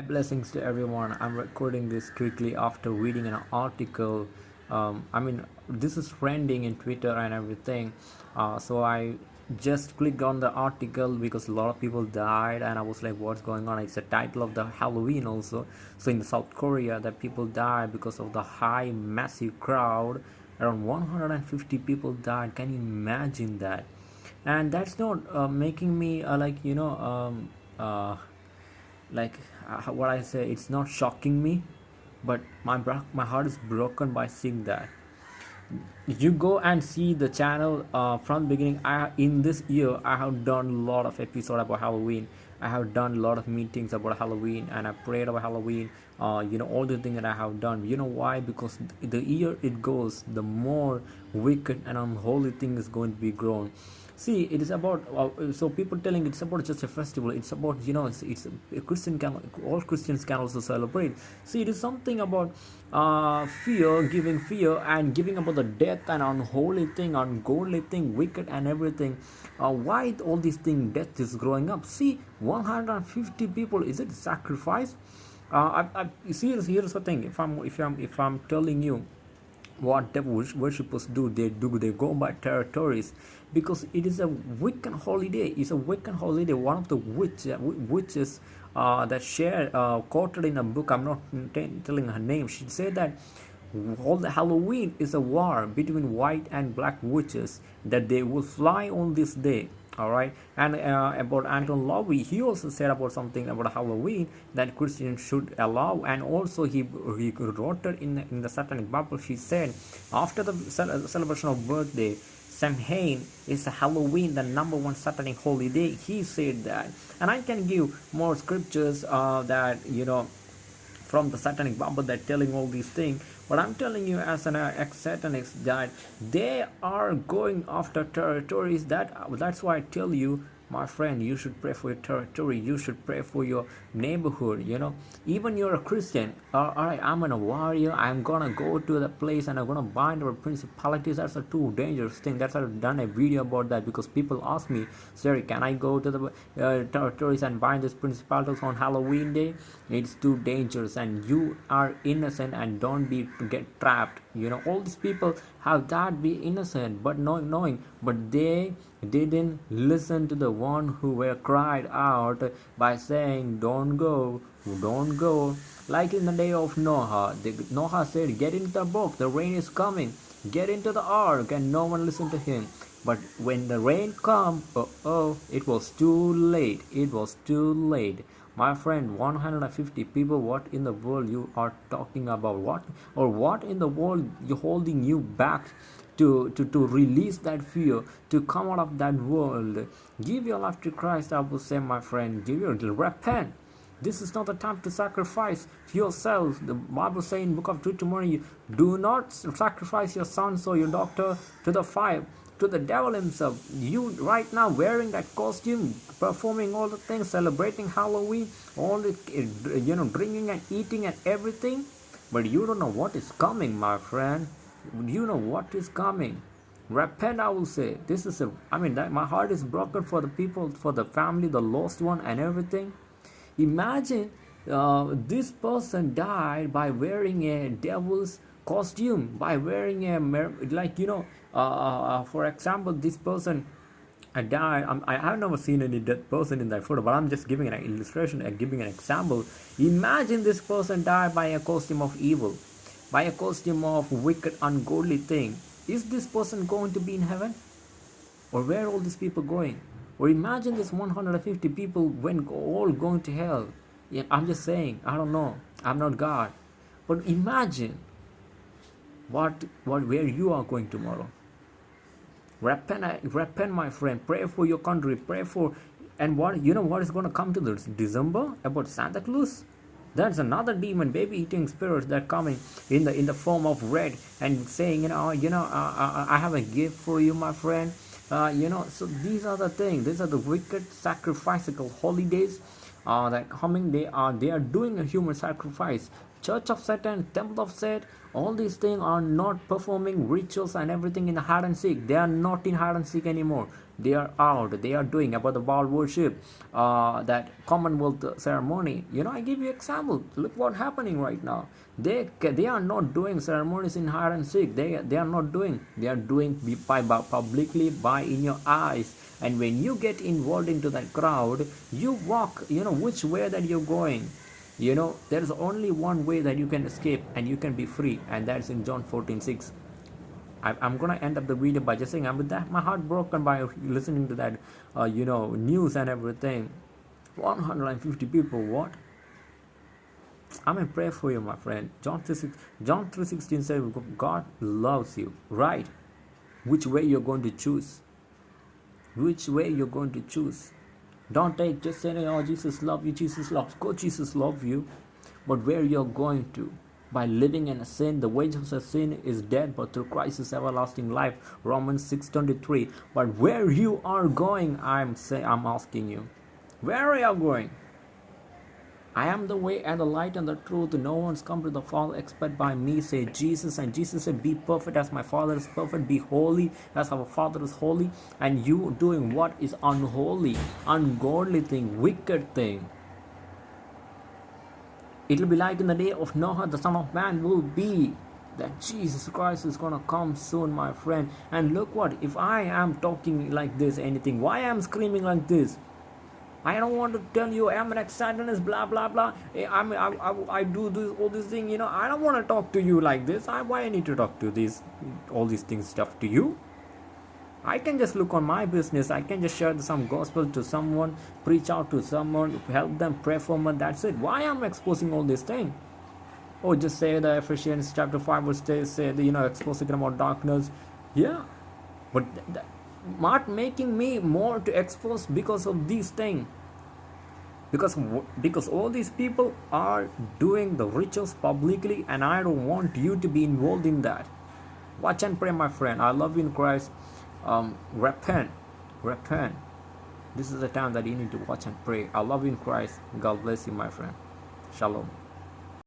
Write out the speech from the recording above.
blessings to everyone. I'm recording this quickly after reading an article. Um, I mean, this is trending in Twitter and everything. Uh, so I just clicked on the article because a lot of people died, and I was like, "What's going on?" It's the title of the Halloween also. So in South Korea, that people died because of the high, massive crowd. Around 150 people died. Can you imagine that? And that's not uh, making me uh, like you know. Um, uh, like uh, what I say, it's not shocking me, but my my heart is broken by seeing that. You go and see the channel uh, from the beginning. I in this year I have done a lot of episode about Halloween. I have done a lot of meetings about Halloween and I prayed about Halloween. Uh, you know all the things that I have done. You know why? Because the year it goes, the more wicked and unholy thing is going to be grown see it is about uh, so people telling it's about just a festival it's about you know it's, it's a christian can all christians can also celebrate. See it is something about uh, fear giving fear and giving about the death and unholy thing ungodly thing wicked and everything. Uh, why all these things death is growing up? See 150 people is it sacrifice? Uh, I, I, see here's the thing if i'm if i'm if i'm telling you what devil worshippers do they do they go by territories because it is a Wiccan holiday. It's a Wiccan holiday one of the witch, uh, witches uh, that share uh, quoted in a book i'm not telling her name she said that all the halloween is a war between white and black witches that they will fly on this day all right and uh, about anton LaVey he also said about something about halloween that christians should allow and also he he wrote it in in the satanic bible he said after the celebration of birthday Samhain is Halloween, the number one satanic holiday. He said that, and I can give more scriptures uh, that you know from the satanic bible that telling all these things. But i'm telling you as an uh, ex-satanist that they are going after territories that that's why i tell you my friend you should pray for your territory. You should pray for your neighborhood you know. Even you're a christian all right i'm a warrior i'm gonna go to the place and i'm gonna bind our principalities. That's a too dangerous thing. That's i've done a video about that because people ask me sorry can i go to the uh, territories and bind these principalities on halloween day? It's too dangerous and you are innocent and don't be get trapped you know. All these people have that be innocent but not knowing. But they didn't listen to the one who were cried out by saying don't go don't go. Like in the day of noah the, noah said get into the boat the rain is coming. Get into the ark and no one listened to him. But when the rain come oh, oh it was too late it was too late my friend 150 people what in the world you are talking about what or what in the world you holding you back to, to, to release that fear, to come out of that world. Give your life to Christ, I will say, my friend. Give your repent. This is not the time to sacrifice yourself. The Bible says in book of Deuteronomy, do not sacrifice your sons or your daughter to the fire to the devil himself. You right now wearing that costume, performing all the things, celebrating Halloween, all the you know drinking and eating and everything, but you don't know what is coming, my friend. You know what is coming. Repent, I will say. This is a. I mean, that my heart is broken for the people, for the family, the lost one, and everything. Imagine uh, this person died by wearing a devil's costume by wearing a like you know uh, uh, uh, for example this person I died I'm, I have never seen any dead person in that photo but I'm just giving an illustration and giving an example. Imagine this person died by a costume of evil by a costume of wicked ungodly thing. Is this person going to be in heaven? Or where are all these people going? Or imagine this 150 people when all going to hell. Yeah, I'm just saying I don't know. I'm not God. But imagine what what where you are going tomorrow. Repent repent my friend. Pray for your country. Pray for and what you know what is going to come to this? December about santa claus? That's another demon baby eating spirits that coming in the in the form of red and saying you know you know uh, i have a gift for you my friend. Uh, you know so these are the things these are the wicked sacrificial holidays uh, that coming they are they are doing a human sacrifice. Church of satan temple of satan all these things are not performing rituals and everything in hide and seek. They are not in hide and seek anymore. They are out. They are doing about the Baal worship uh, that commonwealth ceremony. You know i give you example. Look what happening right now. They they are not doing ceremonies in hide and seek. They they are not doing. They are doing by, by publicly by in your eyes and when you get involved into that crowd you walk you know which way that you're going you know there is only one way that you can escape and you can be free and that's in john 14 6 i'm gonna end up the video by just saying i'm with that my heart broken by listening to that uh, you know news and everything 150 people what I'm in prayer for you, my friend. John 3, John 3.16 says God loves you, right? Which way you're going to choose? Which way you're going to choose? Don't take just saying, oh, Jesus love you, Jesus loves. God, Jesus love you. But where you're going to? By living in a sin, the wages of sin is death, but through Christ is everlasting life. Romans 6:23. But where you are going, I'm say I'm asking you. Where are you going? I am the way and the light and the truth. No one's come to the Father except by me, say Jesus. And Jesus said, Be perfect as my Father is perfect. Be holy as our Father is holy. And you doing what is unholy, ungodly thing, wicked thing. It will be like in the day of Noah, the Son of Man will be that Jesus Christ is gonna come soon, my friend. And look what, if I am talking like this, anything, why I am screaming like this? I don't want to tell you I'm an ex-Satanist, blah blah blah. Eh, I mean, I, I, I do this all this thing. You know, I don't want to talk to you like this. I why I need to talk to these all these things stuff to you. I can just look on my business. I can just share some gospel to someone, preach out to someone, help them, pray for them. That's it. Why am I exposing all this thing? Oh, just say the Ephesians chapter five verse say, say the, you know exposing about darkness. Yeah, but. Th- th- not making me more to expose because of these things because because all these people are doing the rituals publicly and i don't want you to be involved in that. Watch and pray my friend. I love you in christ. Um, repent. Repent. This is the time that you need to watch and pray. I love you in christ. God bless you my friend. Shalom